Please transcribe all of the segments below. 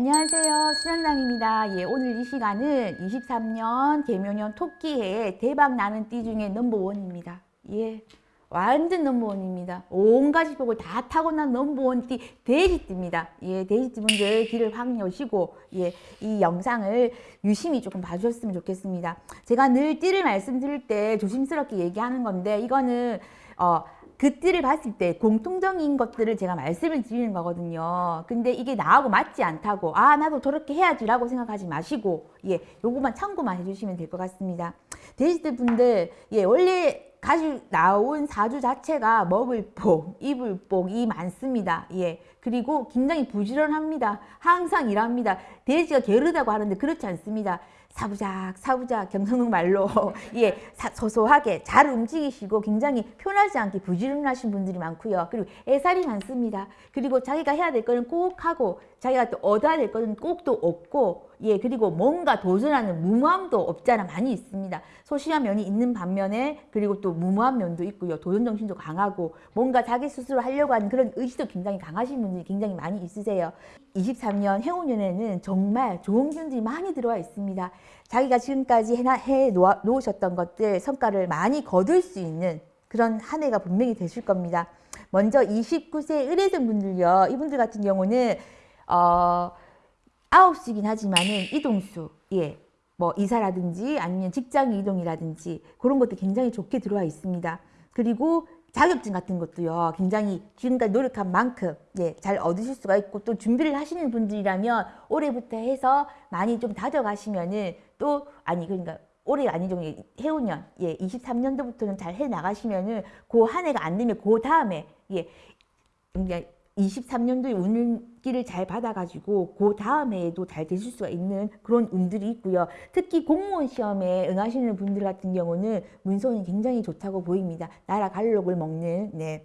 안녕하세요. 수련당입니다. 예, 오늘 이 시간은 23년 개묘년 토끼해 대박 나는 띠 중에 넘버원입니다. 예, 완전 넘버원입니다. 온 가지 복을 다 타고난 넘버원 띠 돼지띠입니다. 예, 돼지띠 분들 길을 확 여시고 예, 이 영상을 유심히 조금 봐주셨으면 좋겠습니다. 제가 늘 띠를 말씀드릴 때 조심스럽게 얘기하는 건데 이거는 어, 그 띠를 봤을 때 공통적인 것들을 제가 말씀을 드리는 거거든요. 근데 이게 나하고 맞지 않다고 아 나도 저렇게 해야지 라고 생각하지 마시고 예 요것만 참고만 해주시면 될 것 같습니다. 돼지들 분들 예 원래 가지고 나온 사주 자체가 먹을 복, 입을 복이 많습니다. 예. 그리고 굉장히 부지런합니다. 항상 일합니다. 돼지가 게으르다고 하는데 그렇지 않습니다. 사부작 사부작 경상도 말로 예 사, 소소하게 잘 움직이시고 굉장히 편하지 않게 부지런하신 분들이 많고요. 그리고 애살이 많습니다. 그리고 자기가 해야 될 거는 꼭 하고 자기가 또 얻어야 될 거는 꼭또 얻고 예 그리고 뭔가 도전하는 무모함도 없잖아 많이 있습니다. 소심한 면이 있는 반면에 그리고 또 무모한 면도 있고요. 도전 정신도 강하고 뭔가 자기 스스로 하려고 하는 그런 의지도 굉장히 강하신 분들이 굉장히 많이 있으세요. 23년 해운년에는 정말 좋은 기운들이 많이 들어와 있습니다. 자기가 지금까지 해, 놓으셨던 것들 성과를 많이 거둘 수 있는 그런 한 해가 분명히 되실 겁니다. 먼저 29세 의뢰생 분들요. 이분들 같은 경우는 어, 9시긴 하지만은 이동수, 예, 뭐 이사라든지 아니면 직장 이동이라든지 그런 것도 굉장히 좋게 들어와 있습니다. 그리고 자격증 같은 것도요 굉장히 지금까지 노력한 만큼 예, 잘 얻으실 수가 있고 또 준비를 하시는 분들이라면 올해부터 해서 많이 좀 다져가시면은 또 아니 그러니까 올해 아니죠 해운년 예 23년도부터는 잘 해 나가시면은 그 한 해가 안 되면 그 다음에 예 그러니까 23년도에 운기를 잘 받아가지고 그 다음 해에도 잘 되실 수가 있는 그런 운들이 있고요. 특히 공무원 시험에 응하시는 분들 같은 경우는 문서운이 굉장히 좋다고 보입니다. 나라 갈록을 먹는 네.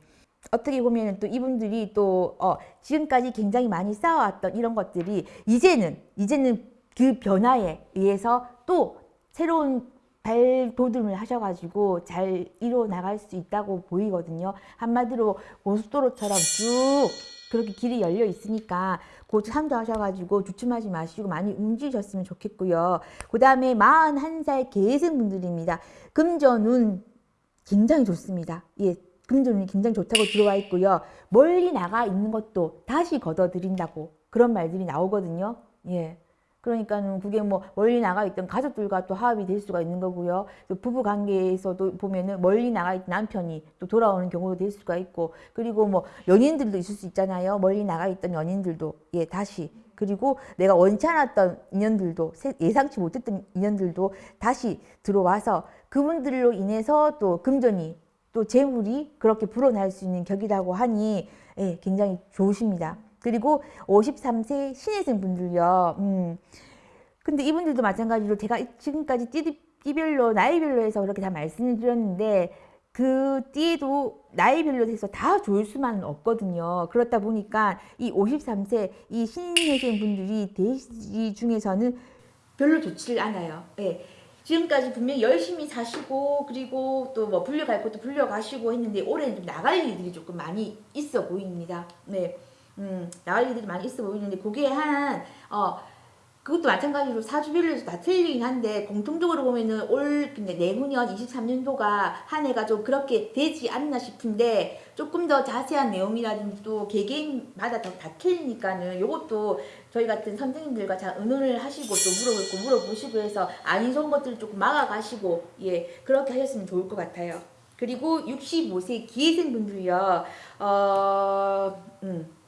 어떻게 보면 또 이분들이 또 어, 지금까지 굉장히 많이 쌓아왔던 이런 것들이 이제는 이제는 그 변화에 의해서 또 새로운 발돋움을 하셔가지고 잘 이뤄 나갈 수 있다고 보이거든요. 한마디로 고속도로처럼 쭉 그렇게 길이 열려 있으니까 곧 참조하셔가지고 주춤하지 마시고 많이 움직이셨으면 좋겠고요. 그 다음에 41살 계승분들입니다. 금전운 굉장히 좋습니다. 예, 금전운이 굉장히 좋다고 들어와 있고요. 멀리 나가 있는 것도 다시 걷어들인다고 그런 말들이 나오거든요. 예. 그러니까는 그게 뭐 멀리 나가 있던 가족들과 또 화합이 될 수가 있는 거고요. 또 부부 관계에서도 보면은 멀리 나가 있던 남편이 또 돌아오는 경우도 될 수가 있고 그리고 뭐 연인들도 있을 수 있잖아요. 멀리 나가 있던 연인들도 예 다시 그리고 내가 원치 않았던 인연들도 예상치 못했던 인연들도 다시 들어와서 그분들로 인해서 또 금전이 또 재물이 그렇게 불어날 수 있는 격이라고 하니 예, 굉장히 좋으십니다. 그리고 53세 신혜생 분들요. 음. 근데 이분들도 마찬가지로 제가 지금까지 띠, 띠별로 나이별로 해서 그렇게 다 말씀을 드렸는데 그 띠도 나이별로 해서 다 좋을 수만은 없거든요. 그렇다 보니까 이 53세 이 신혜생 분들이 대시 중에서는 별로 좋지를 않아요. 예. 지금까지 분명히 열심히 사시고 그리고 또 뭐 불려갈 것도 불려가시고 했는데 올해는 좀 나갈 일들이 조금 많이 있어 보입니다. 네. 음, 나갈 일들이 많이 있어 보이는데 그게 한 어, 그것도 마찬가지로 사주별로 다 틀리긴 한데 공통적으로 보면은 올 근데 내후년 23년도가 한 해가 좀 그렇게 되지 않나 싶은데 조금 더 자세한 내용이라든지 또 개개인마다 다, 다 틀리니까는 요것도 저희 같은 선생님들과 잘 의논을 하시고 또 물어보고 물어보시고 해서 아닌 좋은 것들을 조금 막아가시고 예 그렇게 하셨으면 좋을 것 같아요. 그리고 65세 기회생분들이요. 어, 음.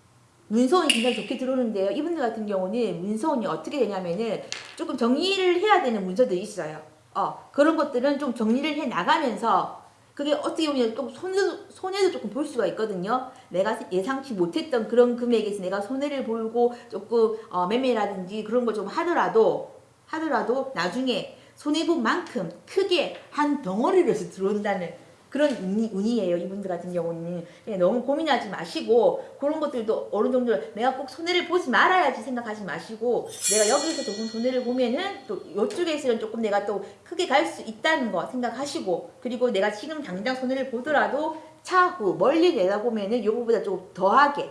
문서운이 굉장히 좋게 들어오는데요. 이분들 같은 경우는 문서운이 어떻게 되냐면은 조금 정리를 해야 되는 문서들이 있어요. 어, 그런 것들은 좀 정리를 해 나가면서 그게 어떻게 보면 좀 손해도, 손해도 조금 볼 수가 있거든요. 내가 예상치 못했던 그런 금액에서 내가 손해를 보고 조금 어, 매매라든지 그런 거좀 하더라도 하더라도 나중에 손해본 만큼 크게 한 덩어리로서 들어온다는 그런 운이, 운이 에요. 이분들 같은 경우는. 예, 너무 고민하지 마시고 그런 것들도 어느 정도 내가 꼭 손해를 보지 말아야지 생각하지 마시고 내가 여기서 조금 손해를 보면은 또 이쪽에서는 조금 내가 또 크게 갈 수 있다는 거 생각하시고 그리고 내가 지금 당장 손해를 보더라도 차후 멀리 내다보면은 요거보다 좀 더하게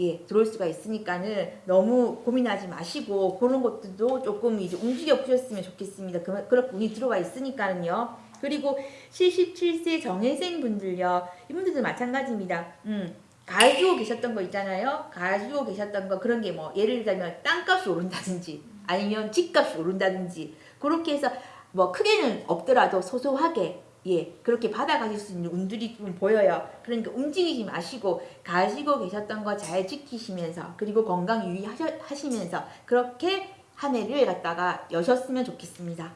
예, 들어올 수가 있으니까는 너무 고민하지 마시고 그런 것들도 조금 이제 움직여 보셨으면 좋겠습니다. 그, 그런 분이 들어와 있으니까는요. 그리고 77세 정혜생 분들요. 이분들도 마찬가지입니다. 음, 가지고 계셨던 거 있잖아요. 가지고 계셨던 거 그런 게 뭐 예를 들자면 땅값이 오른다든지 아니면 집값이 오른다든지 그렇게 해서 뭐 크게는 없더라도 소소하게 예 그렇게 받아가실 수 있는 운들이 좀 보여요. 그러니까 움직이지 마시고 가지고 계셨던 거 잘 지키시면서 그리고 건강 유의하시면서 그렇게 한 해를 갖다가 여셨으면 좋겠습니다.